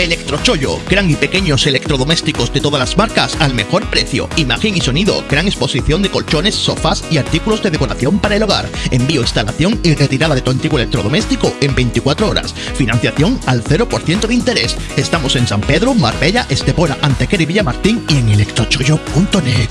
Electrochollo, gran y pequeños electrodomésticos de todas las marcas al mejor precio. Imagen y sonido, gran exposición de colchones, sofás y artículos de decoración para el hogar. Envío, instalación y retirada de tu antiguo electrodoméstico en 24 horas. Financiación al 0% de interés. Estamos en San Pedro, Marbella, Estepona, Antequera y Villamartín y en electrochollo.net.